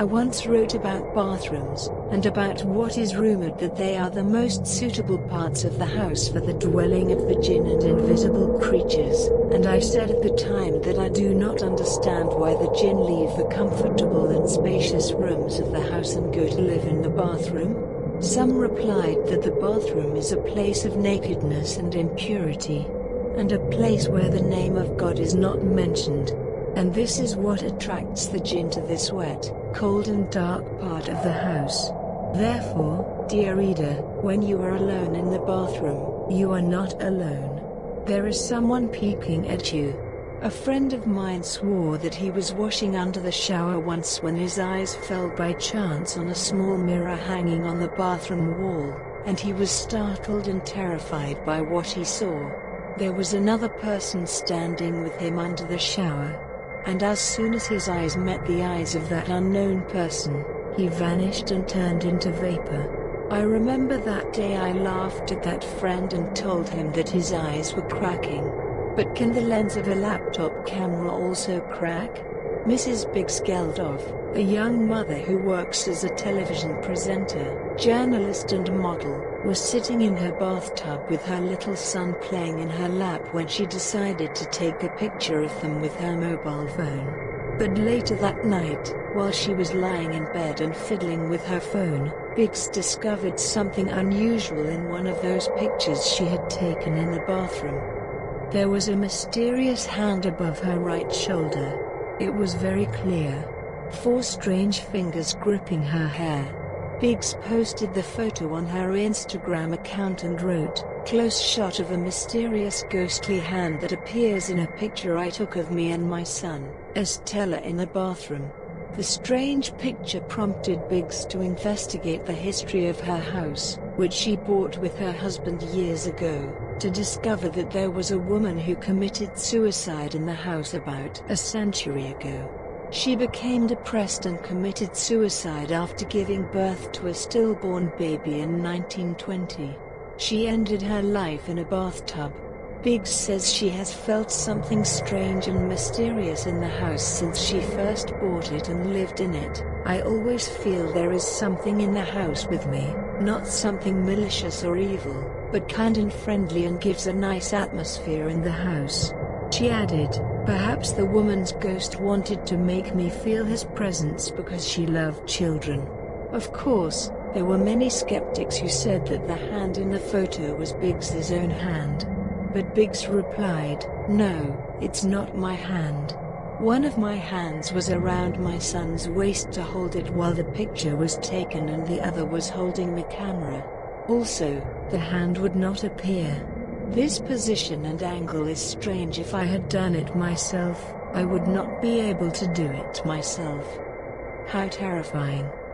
I once wrote about bathrooms, and about what is rumored that they are the most suitable parts of the house for the dwelling of the jinn and invisible creatures, and I said at the time that I do not understand why the jinn leave the comfortable and spacious rooms of the house and go to live in the bathroom. Some replied that the bathroom is a place of nakedness and impurity, and a place where the name of God is not mentioned. And this is what attracts the jinn to this wet, cold and dark part of the house. Therefore, dear reader, when you are alone in the bathroom, you are not alone. There is someone peeking at you. A friend of mine swore that he was washing under the shower once when his eyes fell by chance on a small mirror hanging on the bathroom wall, and he was startled and terrified by what he saw. There was another person standing with him under the shower, and as soon as his eyes met the eyes of that unknown person, he vanished and turned into vapor. I remember that day I laughed at that friend and told him that his eyes were cracking. But can the lens of a laptop camera also crack? Mrs. Biggs Geldof, a young mother who works as a television presenter, journalist and model, was sitting in her bathtub with her little son playing in her lap when she decided to take a picture of them with her mobile phone. But later that night, while she was lying in bed and fiddling with her phone, Biggs discovered something unusual in one of those pictures she had taken in the bathroom. There was a mysterious hand above her right shoulder, it was very clear. Four strange fingers gripping her hair. Biggs posted the photo on her Instagram account and wrote, Close shot of a mysterious ghostly hand that appears in a picture I took of me and my son, Astala in the bathroom. The strange picture prompted Biggs to investigate the history of her house, which she bought with her husband years ago to discover that there was a woman who committed suicide in the house about a century ago. She became depressed and committed suicide after giving birth to a stillborn baby in 1920. She ended her life in a bathtub. Biggs says she has felt something strange and mysterious in the house since she first bought it and lived in it. I always feel there is something in the house with me, not something malicious or evil but kind and friendly and gives a nice atmosphere in the house. She added, perhaps the woman's ghost wanted to make me feel his presence because she loved children. Of course, there were many skeptics who said that the hand in the photo was Biggs's own hand. But Biggs replied, no, it's not my hand. One of my hands was around my son's waist to hold it while the picture was taken and the other was holding the camera. Also, the hand would not appear. This position and angle is strange if I had done it myself, I would not be able to do it myself. How terrifying.